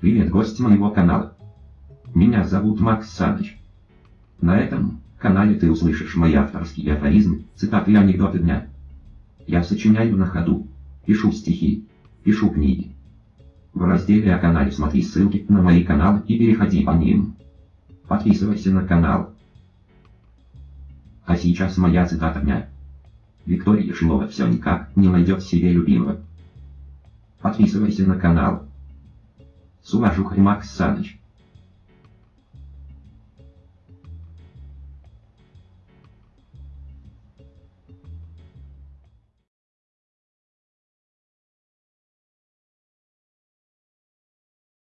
Привет, гость моего канала. Меня зовут Макс Саныч. На этом канале ты услышишь мои авторские афоризмы, цитаты и анекдоты дня. Я сочиняю на ходу, пишу стихи, пишу книги. В разделе о канале смотри ссылки на мои каналы и переходи по ним. Подписывайся на канал. А сейчас моя цитата дня. Виктория Шилова все никак не найдет себе любимого. Подписывайся на канал. С уважухой Макс Саныч.